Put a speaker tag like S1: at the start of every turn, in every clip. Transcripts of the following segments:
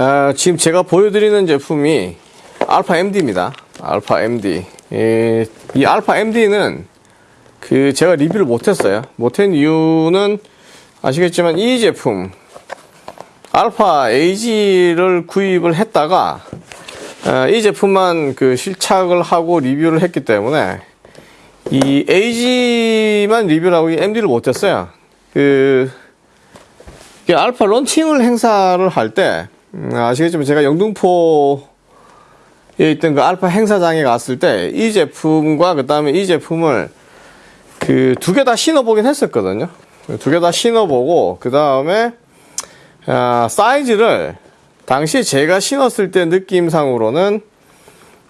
S1: 아, 지금 제가 보여드리는 제품이 알파 MD입니다. 알파 MD. 예, 이 알파 MD는 그 제가 리뷰를 못했어요. 못한 이유는 아시겠지만 이 제품 알파 AG를 구입을 했다가 아, 이 제품만 그 실착을 하고 리뷰를 했기 때문에 이 AG만 리뷰를 하고 이 MD를 못했어요. 그 알파 런칭을 행사를 할때 음, 아시겠지만 제가 영등포에 있던 그 알파 행사장에 갔을 때 이 제품과 그 다음에 이 제품을 그 두 개 다 신어보긴 했었거든요. 두 개 다 신어보고 그 다음에 아, 사이즈를 당시 제가 신었을 때 느낌상으로는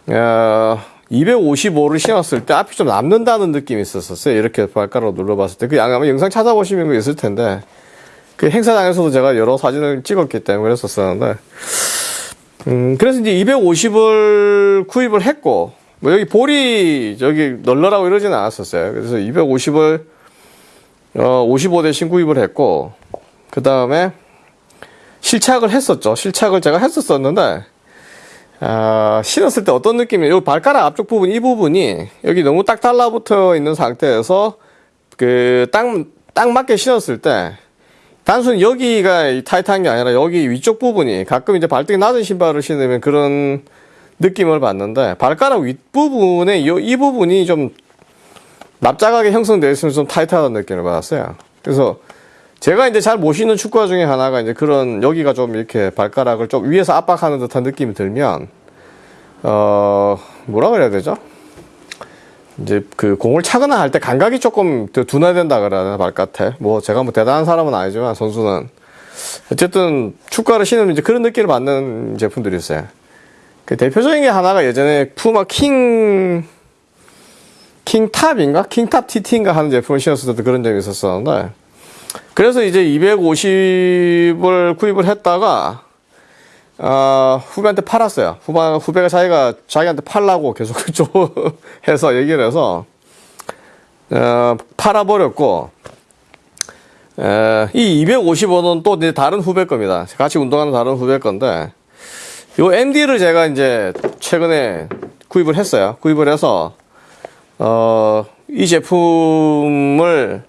S1: 어, 255를 신었을 때 앞이 좀 남는다는 느낌이 있었어요. 이렇게 발가락으로 눌러봤을 때. 그 아마 영상 찾아보시면 그 있을 텐데. 그 행사장에서도 제가 여러 사진을 찍었기 때문에 그랬었었는데. 음, 그래서 이제 250을 구입을 했고, 뭐 여기 볼이 저기 널널하고 이러지는 않았었어요. 그래서 250을, 어, 55 대신 구입을 했고, 그 다음에 실착을 했었죠. 실착을 제가 했었었는데, 아, 신었을 때 어떤 느낌이에요? 요 발가락 앞쪽 부분, 이 부분이 여기 너무 딱 달라붙어 있는 상태에서 그 딱, 딱 맞게 신었을 때 단순히 여기가 타이트한 게 아니라 여기 위쪽 부분이 가끔 이제 발등이 낮은 신발을 신으면 그런 느낌을 받는데 발가락 윗부분에 이, 이 부분이 좀 납작하게 형성되어 있으면 좀 타이트하다는 느낌을 받았어요. 그래서 제가 이제 잘 못 신는 축구화 중에 하나가 이제 그런 여기가 좀 이렇게 발가락을 좀 위에서 압박하는 듯한 느낌이 들면 어 뭐라 그래야 되죠? 이제 그 공을 차거나 할 때 감각이 조금 더 둔화된다 그래야 되나 발끝에 뭐 제가 뭐 대단한 사람은 아니지만 선수는. 어쨌든 축구화를 신으면 이제 그런 느낌을 받는 제품들이 있어요. 그 대표적인 게 하나가 예전에 푸마 킹 킹탑인가? 킹탑 TT인가 하는 제품을 신었을 때도 그런 점이 있었었는데. 그래서 이제 250을 구입을 했다가 어, 후배한테 팔았어요. 후배, 후배가 자기가 자기한테 팔라고 계속 해서 얘기를 해서 어, 팔아버렸고 에, 이 255는 또 다른 후배 겁니다. 같이 운동하는 다른 후배 건데 요 MD를 제가 이제 최근에 구입을 했어요. 구입을 해서 어, 이 제품을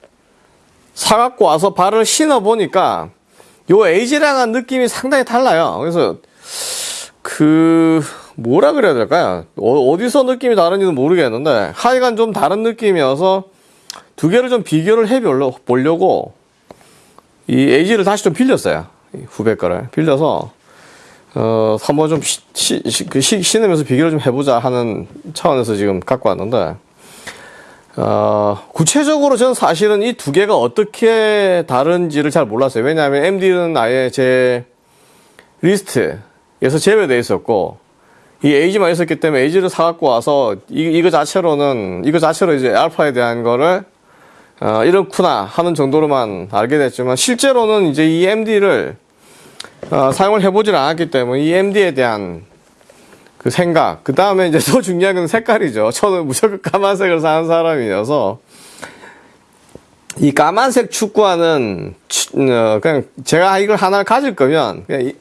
S1: 사갖고 와서 발을 신어 보니까 요 에이지랑한 느낌이 상당히 달라요. 그래서 그 뭐라 그래야 될까요? 어, 디서 느낌이 다른지는 모르겠는데 하여간 좀 다른 느낌이어서 두 개를 좀 비교를 해 보려고 이 에이지를 다시 좀 빌렸어요. 후배 거를 빌려서 어 한번 좀 시, 시, 시, 그 신으면서 비교를 좀 해보자 하는 차원에서 지금 갖고 왔는데 어, 구체적으로 저는 사실은 이 두 개가 어떻게 다른지를 잘 몰랐어요. 왜냐하면 MD는 아예 제 리스트에서 제외되어 있었고, 이 AG만 있었기 때문에 에이지를 사갖고 와서 이, 이거 자체로는, 이거 자체로 이제 알파에 대한 거를, 어, 이렇구나 하는 정도로만 알게 됐지만, 실제로는 이제 이 MD를, 어, 사용을 해보질 않았기 때문에 이 MD에 대한 그 생각. 그 다음에 이제 더 중요한 건 색깔이죠. 저는 무조건 까만색을 사는 사람이어서 이 까만색 축구화는 어, 그냥 제가 이걸 하나를 가질 거면 그냥 이,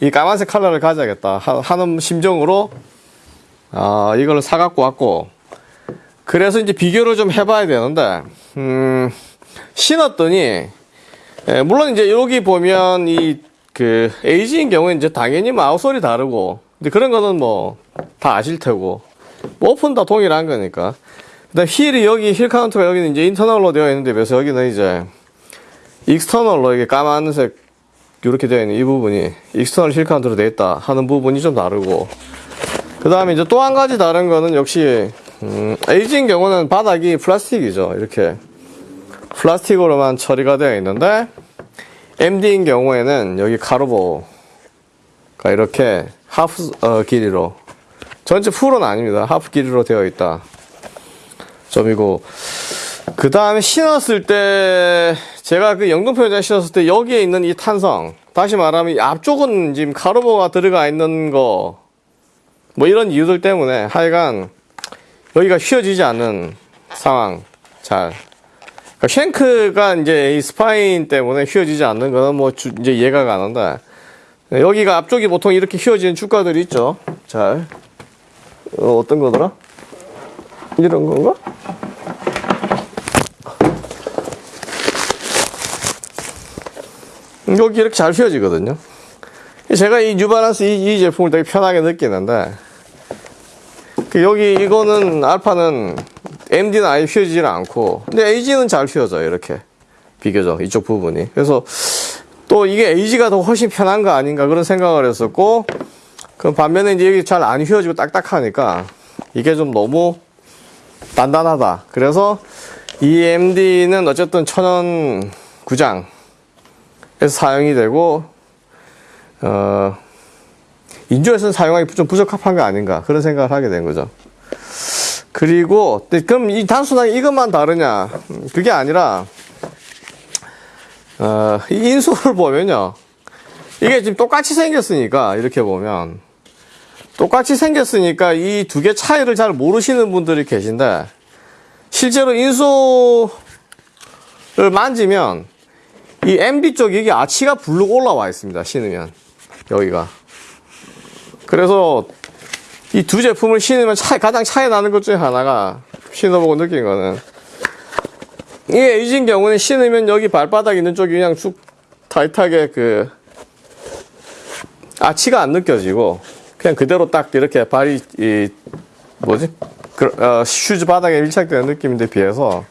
S1: 이 까만색 컬러를 가져야겠다 하는 심정으로 어, 이걸 사갖고 왔고 그래서 이제 비교를 좀 해봐야 되는데 음, 신었더니 예, 물론 이제 여기 보면 이 그 에이지인 경우에 이제 당연히 outsole이 다르고 근데 그런 거는 뭐 다 아실 테고. 뭐 upper 다 동일한 거니까. 그다음 heel이 여기 heel counter가 여기는 이제 internal로 되어 있는데 비해서 여기는 이제 external로 이게 까만색 이렇게 되어 있는 이 부분이 external heel counter로 되어 있다 하는 부분이 좀 다르고. 그 다음에 이제 또 한 가지 다른 거는 역시 음, 에이지인 경우는 바닥이 플라스틱이죠 이렇게. 플라스틱으로만 처리가 되어 있는데 MD인 경우에는 여기 카르보가 이렇게 half 어, 길이로. 전체 full은 아닙니다. half 길이로 되어 있다. 점이고. 그 다음에 신었을 때 제가 그 영등포에 신었을 때 여기에 있는 이 탄성. 다시 말하면 앞쪽은 지금 카르보가 들어가 있는 거. 뭐 이런 이유들 때문에 하여간 여기가 휘어지지 않는 상황. 잘. 그러니까 shank가 이제 이 spine 때문에 휘어지지 않는 거는 뭐 주, 이제 가는데. 네, 여기가 앞쪽이 보통 이렇게 휘어지는 축가들이 있죠. 잘. 어, 어떤 거더라? 이런 건가? 여기 이렇게 잘 휘어지거든요. 제가 이 뉴발란스 이, 이 제품을 되게 편하게 느끼는데, 그 여기 이거는 알파는 MD는 아예 휘어지질 않고, 근데 AG는 잘 휘어져요, 이렇게. 비교적, 이쪽 부분이. 그래서 또 이게 AG가 더 훨씬 편한 거 아닌가 그런 생각을 했었고, 그 반면에 이제 여기 잘 안 휘어지고 딱딱하니까 이게 좀 너무 단단하다. 그래서 이 MD는 어쨌든 천연 구장에서 사용이 되고, 어, 인조에서는 사용하기 좀 부적합한 거 아닌가 그런 생각을 하게 된 거죠. 그리고 근데 그럼 이 단순하게 이것만 다르냐? 음, 그게 아니라 어, 이 인솔을 보면요. 이게 지금 똑같이 생겼으니까 이렇게 보면 똑같이 생겼으니까 이 두 개 차이를 잘 모르시는 분들이 계신데 실제로 인솔을 만지면 이 MB 쪽 여기 아치가 불룩 올라와 있습니다. 신으면 여기가 그래서 이 두 제품을 신으면 차, 가장 차이 나는 것 중에 하나가 신어보고 느낀 거는 이 에이진 경우는 신으면 여기 발바닥 있는 쪽이 그냥 쭉 타이트하게 그 아치가 안 느껴지고 그냥 그대로 딱 이렇게 발이 이 뭐지 그, 어, 슈즈 바닥에 밀착되는 느낌인데 비해서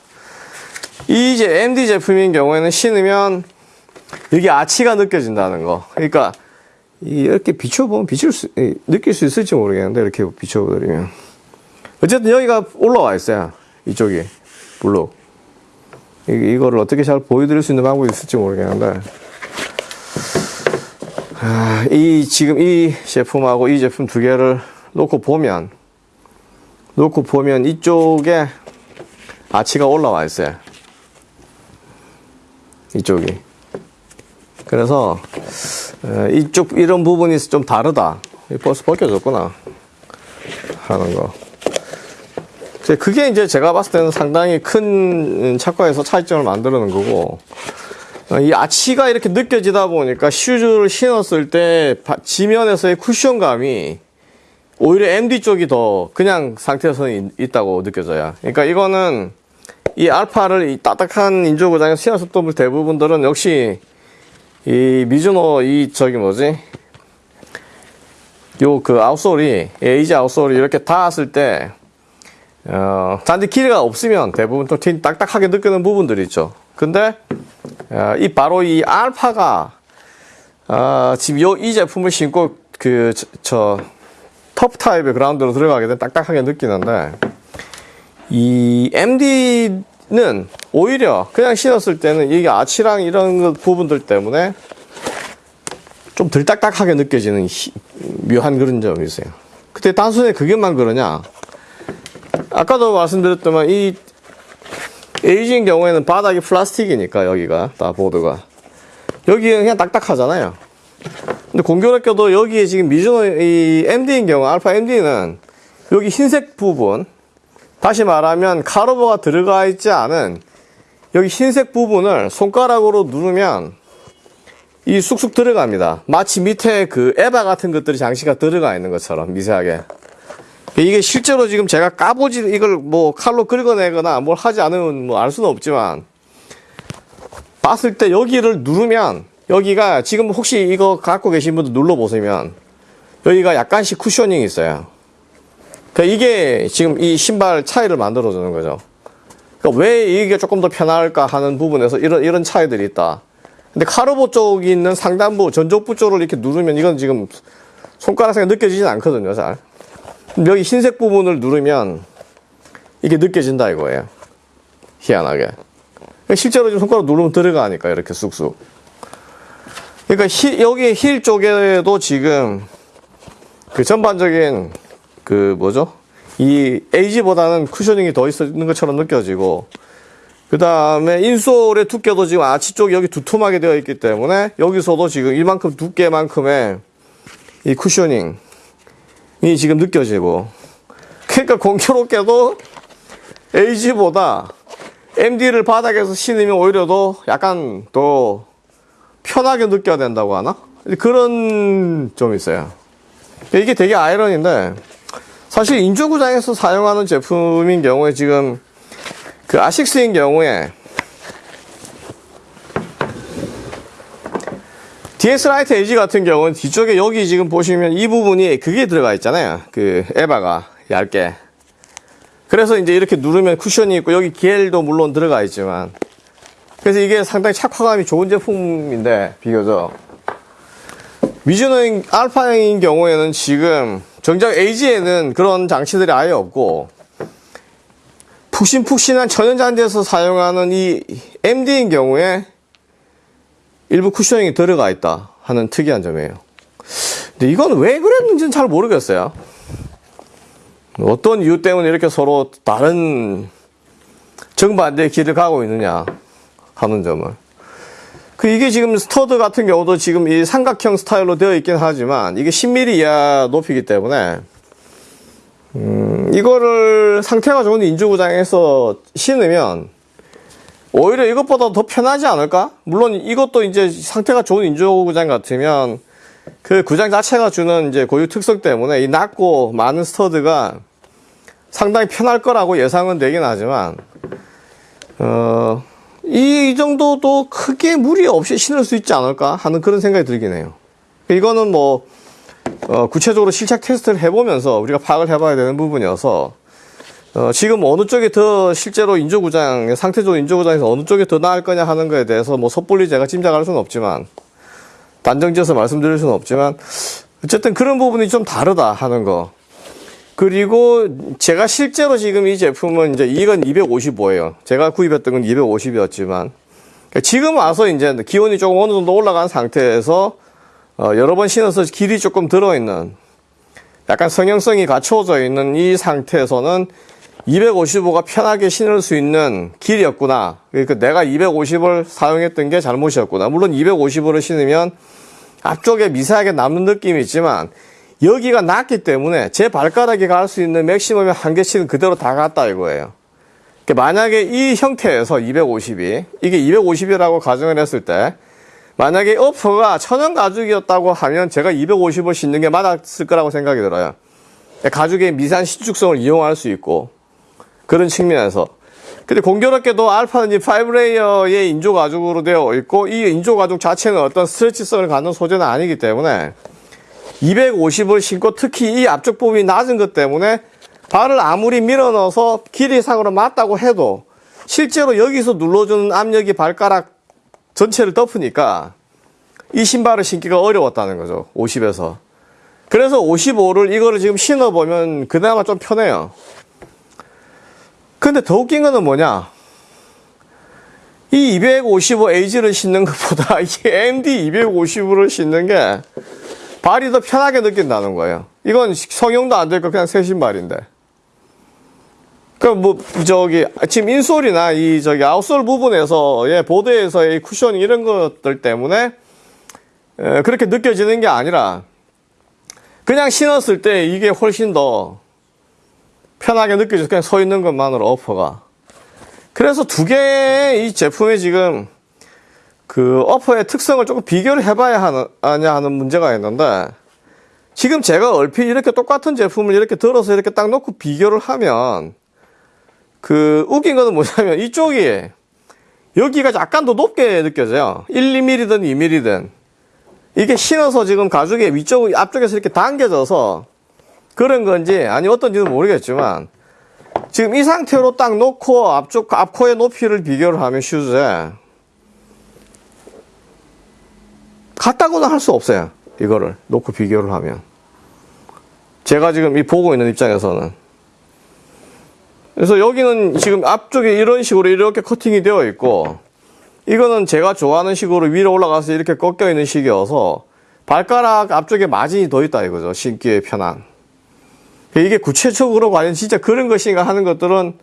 S1: 이 이제 MD 제품인 경우에는 신으면 여기 아치가 느껴진다는 거. 그러니까 이 이렇게 비춰보면 비칠 수 이, 느낄 수 있을지 모르겠는데 이렇게 비춰드리면 어쨌든 여기가 올라와 있어요. 이쪽이 블록. 이, 이거를 어떻게 잘 보여드릴 수 있는 방법이 있을지 모르겠는데 아, 이 지금 이 제품하고 이 제품 두 개를 놓고 보면 놓고 보면 이쪽에 아치가 올라와 있어요. 이쪽이. 그래서 어, 이쪽 이런 부분이 좀 다르다. 이 벌써 벗겨졌구나 하는 거. 이제 그게 이제 제가 봤을 때는 상당히 큰 착과에서 차이점을 만드는 거고 어, 이 아치가 이렇게 느껴지다 보니까 슈즈를 신었을 때 바- 지면에서의 쿠션감이 오히려 MD 쪽이 더 그냥 상태에서는 있- 있다고 느껴져요. 그러니까 이거는 이 알파를 이 딱딱한 인조 고장에 신었을 때 대부분들은 역시 이 미즈노 이 저기 뭐지 요 그 아웃솔이 에이지 아웃솔이 이렇게 닿았을 때 어, 잔디 길이가 없으면 대부분 좀 티- 딱딱하게 느끼는 부분들이 있죠. 근데 어, 이 바로 이 알파가 어, 지금 요 이 제품을 신고 그 저 터프 타입의 그라운드로 들어가게 되면 딱딱하게 느끼는데 이 MD는 오히려 그냥 신었을 때는 이게 아치랑 이런 것 부분들 때문에 좀 덜 딱딱하게 느껴지는 희- 묘한 그런 점이 있어요. 근데 단순히 그게만 그러냐? 아까도 말씀드렸지만 이 에이지인 경우에는 바닥이 플라스틱이니까 여기가 다 보드가 여기는 그냥 딱딱하잖아요. 근데 공교롭게도 여기에 지금 미즈노 이 MD인 경우 알파 MD는 여기 흰색 부분 다시 말하면 카르보가 들어가 있지 않은 여기 흰색 부분을 손가락으로 누르면 이 쑥쑥 들어갑니다. 마치 밑에 그 에바 같은 것들이 장치가 들어가 있는 것처럼 미세하게. 이게 실제로 지금 제가 까보지 이걸 뭐 칼로 긁어내거나 뭘 하지 않으면 뭐 알 수는 없지만 봤을 때 여기를 누르면 여기가 지금 혹시 이거 갖고 계신 분들 눌러 보시면 여기가 약간씩 쿠셔닝이 있어요. 그러니까 이게 지금 이 신발 차이를 만들어 주는 거죠. 그러니까 왜 이게 조금 더 편할까 하는 부분에서 이런 이런 차이들이 있다. 근데 카르보 쪽이 있는 상단부 전족부 쪽을 이렇게 누르면 이건 지금 손가락상에 느껴지진 않거든요, 잘. 여기 흰색 부분을 누르면 이게 느껴진다 이거예요. 희한하게. 그러니까 실제로 지금 손가락 누르면 들어가니까 이렇게 쑥쑥. 그러니까 힐, 여기 힐 쪽에도 지금 그 전반적인 그 뭐죠? 이 AG보다는 cushioning이 더 있는 것처럼 느껴지고 그 다음에 insole의 두께도 지금 아치 쪽이 여기 두툼하게 되어 있기 때문에 여기서도 지금 이만큼 두께만큼의 이 cushioning 이 지금 느껴지고 그러니까 공교롭게도 에이지보다 MD를 바닥에서 신으면 오히려 더 약간 더 편하게 느껴야 된다고 하나? 그런 좀 있어요. 이게 되게 아이러니인데 사실 인조구장에서 사용하는 제품인 경우에 지금 그 아식스인 경우에 DS Light AG 같은 경우는 뒤쪽에 여기 지금 보시면 이 부분이 그게 들어가 있잖아요. 그 EVA가 얇게. 그래서 이제 이렇게 누르면 쿠션이 있고 여기 GEL도 물론 들어가 있지만 그래서 이게 상당히 착화감이 좋은 제품인데 비교적 미즈노인 알파인 경우에는 지금 정작 AG에는 그런 장치들이 아예 없고 푹신푹신한 천연잔디에서 사용하는 이 MD인 경우에 일부 cushioning이 들어가 있다 하는 특이한 점이에요. 근데 이건 왜 그랬는지는 잘 모르겠어요. 어떤 이유 때문에 이렇게 서로 다른 정반대의 길을 가고 있느냐 하는 점을. 그 이게 지금 stud 같은 경우도 지금 이 삼각형 스타일로 되어 있긴 하지만 이게 10mm 이하 높이기 때문에 음, 이거를 상태가 좋은 인조구장에서 신으면 오히려 이것보다 더 편하지 않을까? 물론 이것도 이제 상태가 좋은 인조구장 같으면 그 구장 자체가 주는 이제 고유 특성 때문에 이 낮고 많은 스터드가 상당히 편할 거라고 예상은 되긴 하지만 어, 이 정도도 크게 무리 없이 신을 수 있지 않을까 하는 그런 생각이 들긴 해요. 이거는 뭐 어, 구체적으로 실착 테스트를 해보면서 우리가 파악을 해봐야 되는 부분이어서 어, 지금 어느 쪽이 더 실제로 인조구장 상태적으로 인조구장에서 어느 쪽이 더 나을 거냐 하는 거에 대해서 뭐 섣불리 제가 짐작할 수는 없지만 단정지어서 말씀드릴 수는 없지만 어쨌든 그런 부분이 좀 다르다 하는 거. 그리고 제가 실제로 지금 이 제품은 이제 이건 255예요. 제가 구입했던 건 250이었지만 지금 와서 이제 기온이 조금 어느 정도 올라간 상태에서 어, 여러 번 신어서 길이 조금 들어있는 약간 성형성이 갖춰져 있는 이 상태에서는 255가 편하게 신을 수 있는 길이었구나. 그러니까 내가 250을 사용했던 게 잘못이었구나. 물론 255를 신으면 앞쪽에 미세하게 남는 느낌이 있지만 여기가 낮기 때문에 제 발가락이 갈 수 있는 맥시멈의 한계치는 그대로 다 갔다 이거예요. 그러니까 만약에 이 형태에서 250이 이게 250이라고 가정을 했을 때 만약에 어퍼가 천연 가죽이었다고 하면 제가 250을 신는 게 맞았을 거라고 생각이 들어요. 가죽의 미세한 신축성을 이용할 수 있고 그런 측면에서 근데 공교롭게도 알파는 이 5레이어의 인조 가죽으로 되어 있고 이 인조 가죽 자체는 어떤 스트레치성을 갖는 소재는 아니기 때문에 250을 신고 특히 이 앞쪽 부분이 낮은 것 때문에 발을 아무리 밀어 넣어서 길이상으로 맞다고 해도 실제로 여기서 눌러주는 압력이 발가락 전체를 덮으니까 이 신발을 신기가 어려웠다는 거죠. 50에서. 그래서 55를 이거를 지금 신어보면 그나마 좀 편해요. 근데 더 웃긴 거는 뭐냐? 이 255H를 신는 것보다 이 MD 255를 신는 게 발이 더 편하게 느낀다는 거예요. 이건 성형도 안 될 거 그냥 새 신발인데. 그뭐 저기 지금 인솔이나 이 저기 아웃솔 부분에서의 보드에서의 쿠션 이런 것들 때문에 에, 그렇게 느껴지는 게 아니라 그냥 신었을 때 이게 훨씬 더 편하게 느껴져서 그냥 서 있는 것만으로 어퍼가. 그래서 두 개의 이 제품이 지금 그 어퍼의 특성을 조금 비교를 해봐야 하느, 하냐 하는 문제가 있는데 지금 제가 얼핏 이렇게 똑같은 제품을 이렇게 들어서 이렇게 딱 놓고 비교를 하면 그 웃긴 거는 뭐냐면 이쪽이 여기가 약간 더 높게 느껴져요. 1, 2mm든 2mm든. 이게 신어서 지금 가죽의 위쪽 앞쪽에서 이렇게 당겨져서 그런 건지 아니 어떤지는 모르겠지만 지금 이 상태로 딱 놓고 앞쪽 앞코의 높이를 비교를 하면 슈즈에 같다고는 할 수 없어요. 이거를 놓고 비교를 하면. 제가 지금 이 보고 있는 입장에서는. 그래서 여기는 지금 앞쪽에 이런 식으로 이렇게 커팅이 되어 있고 이거는 제가 좋아하는 식으로 위로 올라가서 이렇게 꺾여 있는 식이어서 발가락 앞쪽에 마진이 더 있다 이거죠. 신기에 편한 이게 구체적으로 과연 진짜 그런 것인가 하는 것들은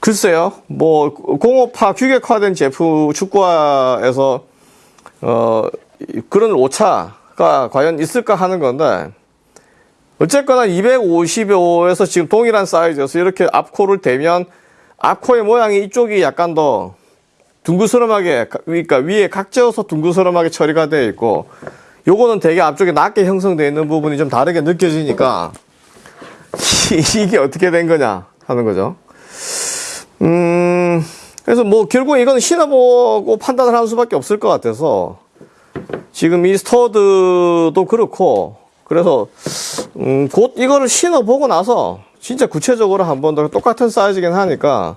S1: 글쎄요. 뭐 공업화 규격화된 제품 축구화에서 어 그런 오차가 과연 있을까 하는 건데 어쨌거나 255에서 지금 동일한 사이즈여서 이렇게 앞코를 대면 앞코의 모양이 이쪽이 약간 더 둥그스름하게 가- 그러니까 위에 각져서 둥그스름하게 처리가 되어 있고 요거는 되게 앞쪽에 낮게 형성되어 있는 부분이 좀 다르게 느껴지니까 이게 어떻게 된 거냐 하는 거죠. 음, 그래서 뭐 결국 이건 신어보고 판단을 할 수밖에 없을 것 같아서 지금 이 스터드도 그렇고 그래서 음, 곧 이거를 신어보고 나서 진짜 구체적으로 한번 더 똑같은 사이즈긴 하니까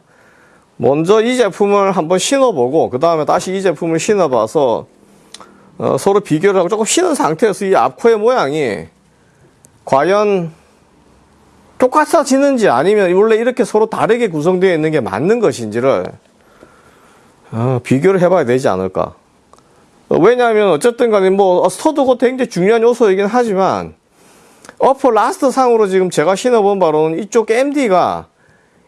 S1: 먼저 이 제품을 한번 신어보고 그 다음에 다시 이 제품을 신어봐서 어, 서로 비교를 하고 조금 신은 상태에서 이 앞코의 모양이 과연 똑같아지는지 아니면 원래 이렇게 서로 다르게 구성되어 있는 게 맞는 것인지를 어, 비교를 해봐야 되지 않을까. 어, 왜냐하면 어쨌든 간에 뭐 stud고 굉장히 중요한 요소이긴 하지만 upper last 상으로 지금 제가 신어본 바로는 이쪽 MD가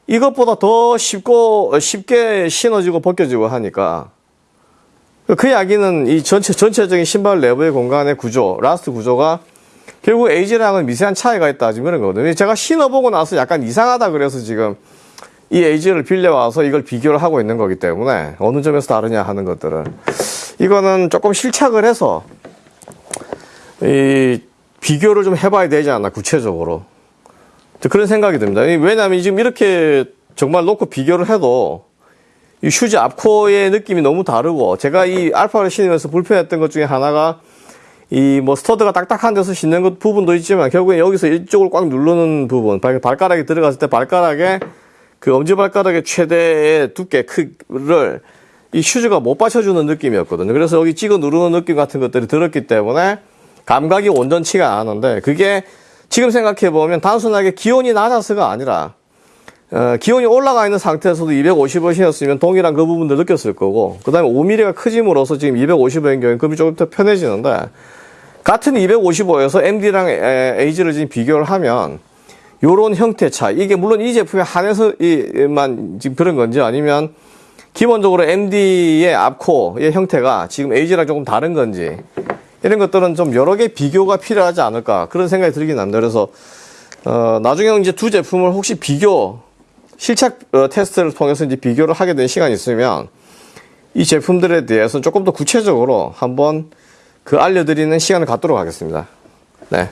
S1: 이것보다 더 쉽고 어, 쉽게 신어지고 벗겨지고 하니까 그 이야기는 이 전체 전체적인 신발 내부의 공간의 구조, last 구조가 결국 AG랑은 미세한 차이가 있다 지금 이런 거거든요. 제가 신어보고 나서 약간 이상하다 그래서 지금 이 에이지를 빌려와서 이걸 비교를 하고 있는 거기 때문에 어느 점에서 다르냐 하는 것들을 이거는 조금 실착을 해서 이 비교를 좀 해봐야 되지 않나 구체적으로 그런 생각이 듭니다. 이 왜냐하면 지금 이렇게 정말 놓고 비교를 해도 이 슈즈 앞코어의 느낌이 너무 다르고 제가 이 알파를 신으면서 불편했던 것 중에 하나가 이 뭐 stud가 딱딱한 데서 신는 것 부분도 있지만 결국에 여기서 이쪽을 꽉 누르는 부분 발- 발가락이 들어갔을 때 발가락에 그 엄지발가락의 최대의 두께 크를 이 슈즈가 못 받쳐주는 느낌이었거든요. 그래서 여기 찍어 누르는 느낌 같은 것들이 들었기 때문에 감각이 온전치가 않은데 그게 지금 생각해 보면 단순하게 기온이 낮아서가 아니라 어, 기온이 올라가 있는 상태에서도 250을 신었으면 동일한 그 부분들 느꼈을 거고 그 다음에 5mm가 커짐으로써 지금 250인 경우에 급이 조금 더 편해지는데 같은 255에서 MD랑 에이지를 지금 비교를 하면 요런 형태 차이 이게 물론 이 제품에 한해서만 지금 그런 건지 아니면 기본적으로 MD의 앞코의 형태가 지금 에이지랑 조금 다른 건지 이런 것들은 좀 여러 개 비교가 필요하지 않을까 그런 생각이 들긴 합니다. 그래서 어, 나중에 이제 두 제품을 혹시 비교 실착 어, 테스트를 통해서 이제 비교를 하게 된 시간이 있으면 이 제품들에 대해서는 조금 더 구체적으로 한번 그 알려드리는 시간을 갖도록 하겠습니다. 네.